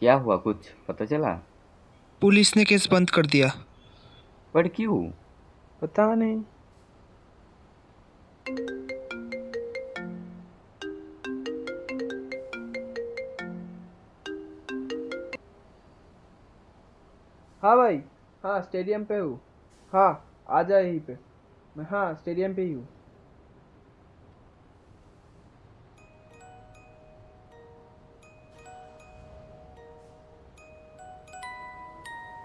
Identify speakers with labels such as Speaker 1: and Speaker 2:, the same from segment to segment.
Speaker 1: क्या हुआ कुछ पता चला?
Speaker 2: पुलिस ने केस बंद कर दिया।
Speaker 1: पर क्यों?
Speaker 3: पता नहीं। हाँ भाई हाँ स्टेडियम पे हूँ। हाँ आ जा यहीं पे। मैं हाँ स्टेडियम पे ही हूँ।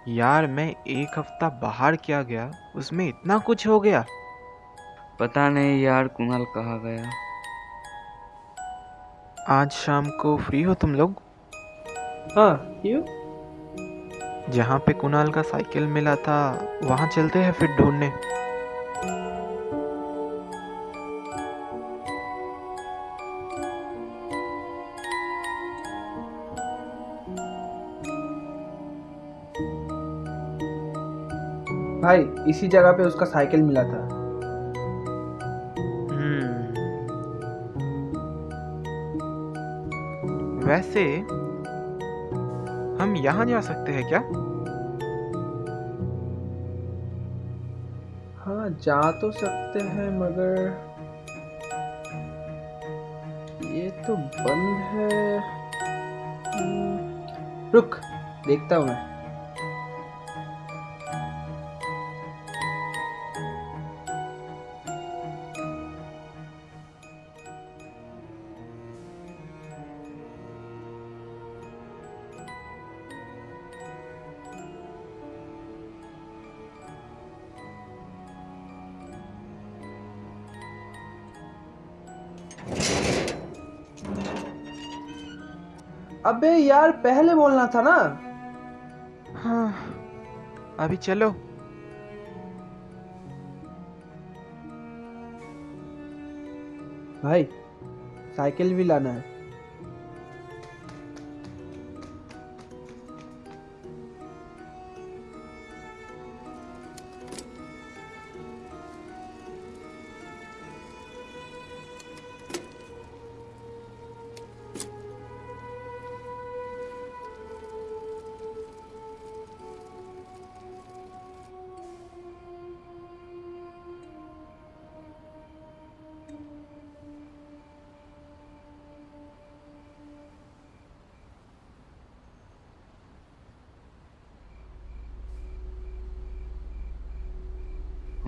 Speaker 4: यार मैं एक हफ़्ता बाहर क्या गया? उसमें इतना कुछ हो गया।
Speaker 1: पता नहीं यार कुणाल कहा गया?
Speaker 4: आज शाम को फ्री हो तुम लोग?
Speaker 3: हाँ क्यों?
Speaker 4: जहाँ पे कुणाल का साइकिल मिला था वहाँ चलते हैं फिर ढूँढने।
Speaker 3: भाई इसी जगह पे उसका साइकिल मिला था।
Speaker 4: हम्म। वैसे हम यहाँ जा सकते हैं क्या?
Speaker 3: हाँ जा तो सकते हैं मगर ये तो बंद है। हम्म, रुक देखता हूँ मैं। अबे यार पहले बोलना था ना।
Speaker 4: हाँ। अभी चलो।
Speaker 3: भाई साइकिल भी लाना है।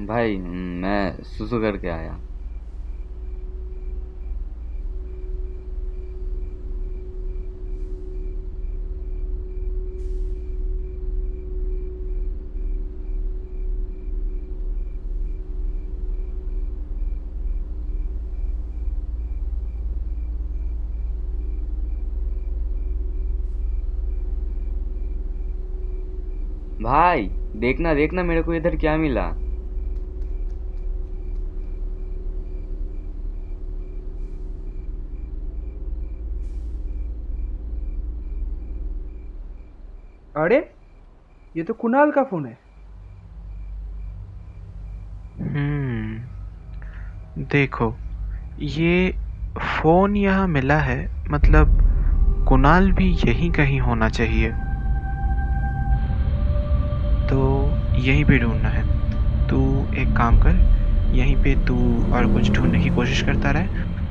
Speaker 1: भाई मैं सुसु करके आया। भाई देखना देखना मेरे को इधर क्या मिला।
Speaker 3: अरे, ये तो कुणाल का फ़ोन है।
Speaker 4: हम्म देखो, ये फ़ोन यहाँ मिला है मतलब कुणाल भी यहीं कहीं होना चाहिए। तो यहीं पे ढूंढना है। तू एक काम कर, यहीं पे तू और कुछ ढूँढने की कोशिश करता रहे,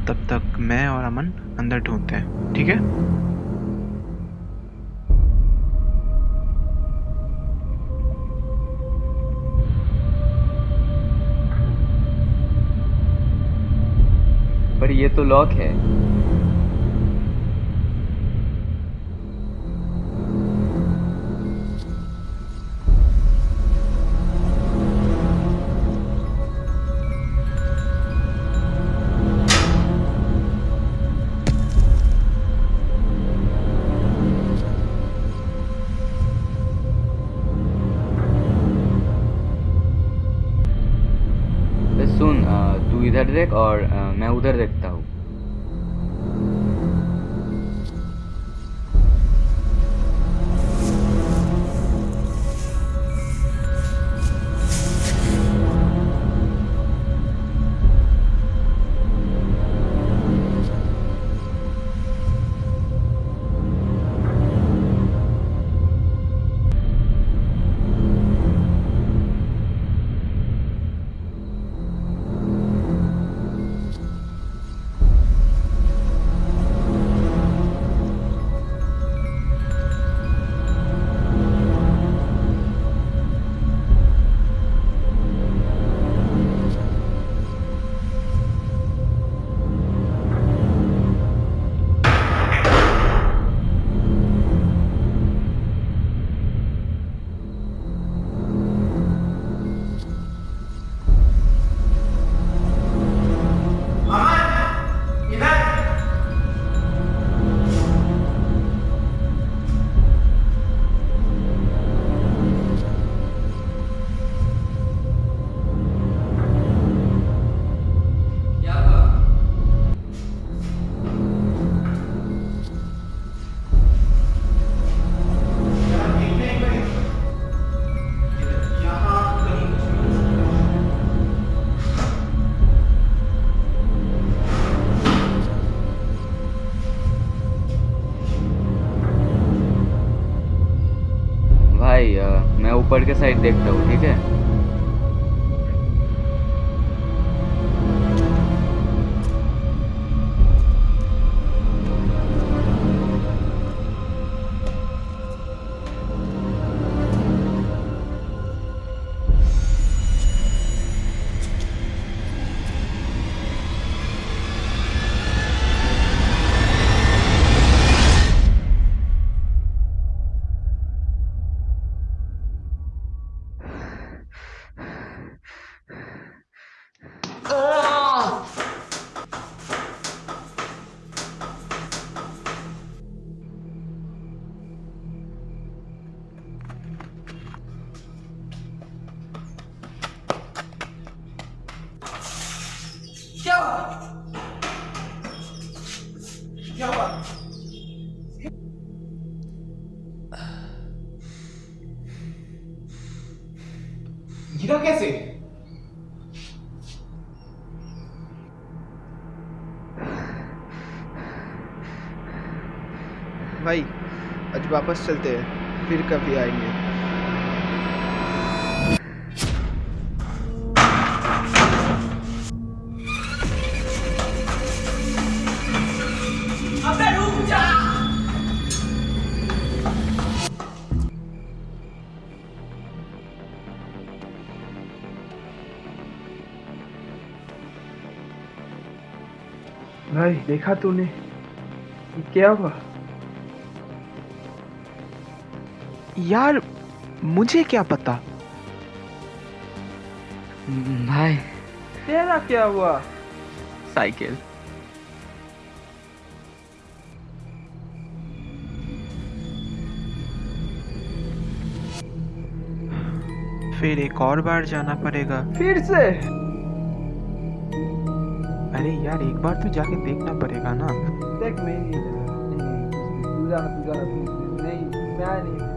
Speaker 4: तब तक मैं और अमन अंदर ढूंढते हैं, ठीक है?
Speaker 1: पर ये तो लॉक है। सुन तू इधर देख और मैं उधर देखता हूँ। मैं ऊपर के साइड देखता हूँ ठीक है?
Speaker 3: गिरा कैसे? भाई आज वापस चलते हैं फिर कभी आएँगे। भाई देखा तूने? क्या हुआ?
Speaker 4: यार मुझे क्या पता?
Speaker 1: भाई।
Speaker 3: तेरा क्या हुआ?
Speaker 1: साइकिल।
Speaker 4: फिर एक और बार जाना पड़ेगा।
Speaker 3: फिर से?
Speaker 4: अरे यार एक बार तो जाके देखना पड़ेगा ना।
Speaker 3: देख मैं नहीं please, नहीं मैं नहीं